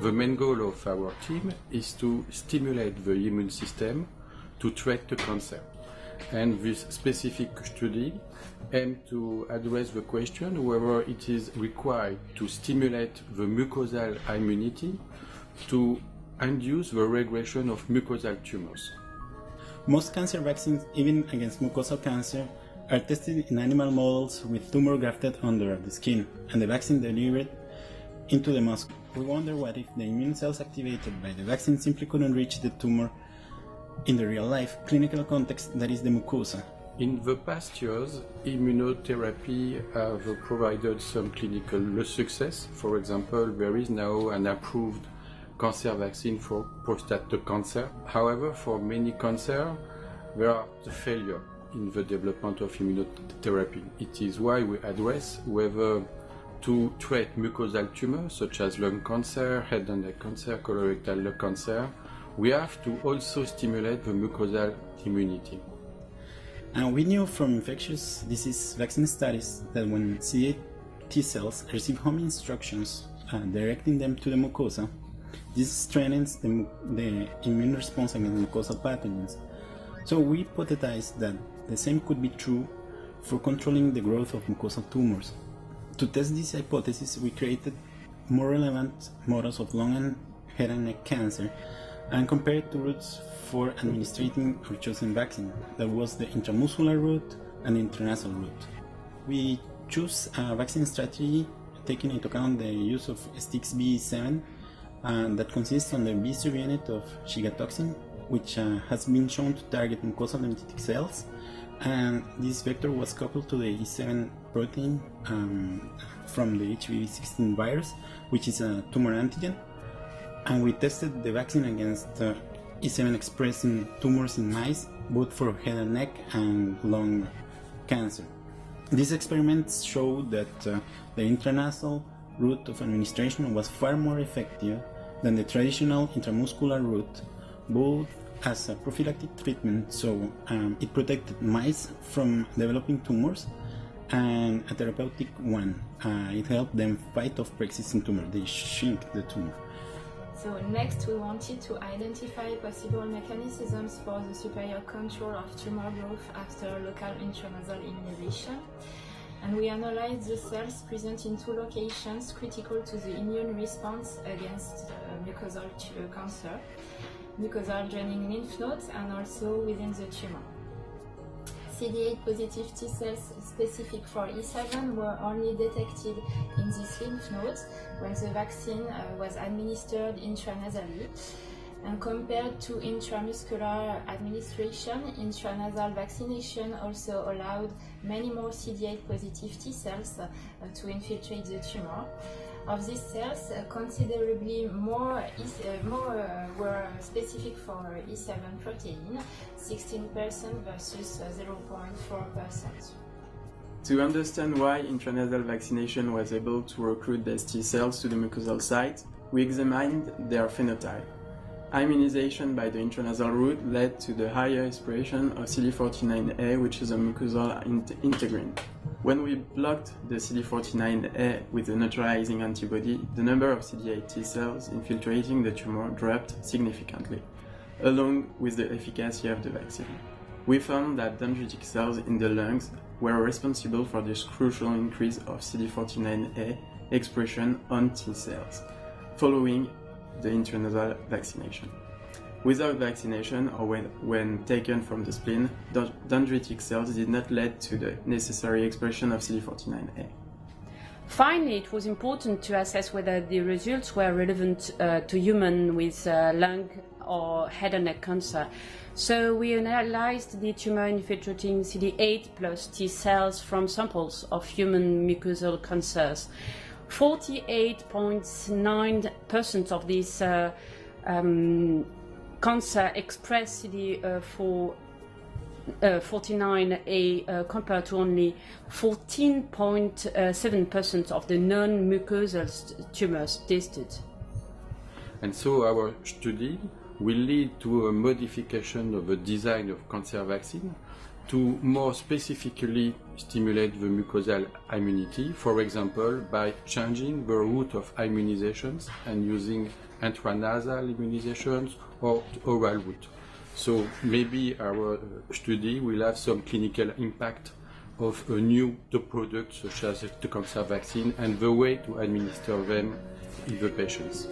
The main goal of our team is to stimulate the immune system to treat the cancer. And this specific study aims to address the question whether it is required to stimulate the mucosal immunity to induce the regression of mucosal tumors. Most cancer vaccines, even against mucosal cancer, are tested in animal models with tumor grafted under the skin and the vaccine delivered into the muscle. We wonder what if the immune cells activated by the vaccine simply couldn't reach the tumor in the real life clinical context that is the mucosa. In the past years, immunotherapy have provided some clinical success. For example, there is now an approved cancer vaccine for prostate cancer. However, for many cancer, there are the failure in the development of immunotherapy. It is why we address whether to treat mucosal tumors such as lung cancer, head and neck cancer, colorectal cancer, we have to also stimulate the mucosal immunity. And we knew from infectious disease vaccine studies that when CD8 T cells receive home instructions uh, directing them to the mucosa, this strengthens the, the immune response against mucosal pathogens. So we hypothesized that the same could be true for controlling the growth of mucosal tumors. To test this hypothesis, we created more relevant models of lung and head and neck cancer and compared two routes for administering our chosen vaccine. That was the intramuscular route and intranasal route. We choose a vaccine strategy taking into account the use of STXB7 uh, that consists on the B subunit of shigatoxin, which uh, has been shown to target mucosal dendritic cells and this vector was coupled to the E7 protein um, from the HPV16 virus, which is a tumor antigen, and we tested the vaccine against uh, E7 expressing tumors in mice, both for head and neck and lung cancer. These experiments showed that uh, the intranasal route of administration was far more effective than the traditional intramuscular route, both as a prophylactic treatment, so um, it protected mice from developing tumors, and a therapeutic one. Uh, it helped them fight off pre-existing tumor. They shrink the tumor. So next we wanted to identify possible mechanisms for the superior control of tumor growth after local intranasal immunization. And we analyzed the cells present in two locations critical to the immune response against uh, mucosal uh, cancer mucosal draining lymph nodes and also within the tumor. CD8 positive T cells specific for E7 were only detected in these lymph nodes when the vaccine uh, was administered intranasally. And compared to intramuscular administration, intranasal vaccination also allowed many more CD8 positive T cells uh, to infiltrate the tumor. Of these cells, uh, considerably more, uh, more uh, were specific for E7 protein, 16% versus 0.4%. To understand why intranasal vaccination was able to recruit these T cells to the mucosal site, we examined their phenotype. Immunization by the intranasal route led to the higher expression of CD49A, which is a mucosal integrin. When we blocked the CD49A with a neutralizing antibody, the number of CD8 T cells infiltrating the tumor dropped significantly, along with the efficacy of the vaccine. We found that dendritic cells in the lungs were responsible for this crucial increase of CD49A expression on T cells, following the intranasal vaccination. Without vaccination or when, when taken from the spleen, dendritic cells did not lead to the necessary expression of CD49A. Finally, it was important to assess whether the results were relevant uh, to humans with uh, lung or head and neck cancer. So we analyzed the tumor infiltrating CD8 plus T cells from samples of human mucosal cancers. 48.9% of these uh, um, cancer express CD4 uh, 49A uh, compared to only 14.7% of the non-mucosal tumors tested. And so our study will lead to a modification of the design of cancer vaccine to more specifically stimulate the mucosal immunity, for example, by changing the route of immunizations and using intranasal immunizations or oral route. So maybe our uh, study will have some clinical impact of a new product such as the cancer vaccine and the way to administer them in the patients.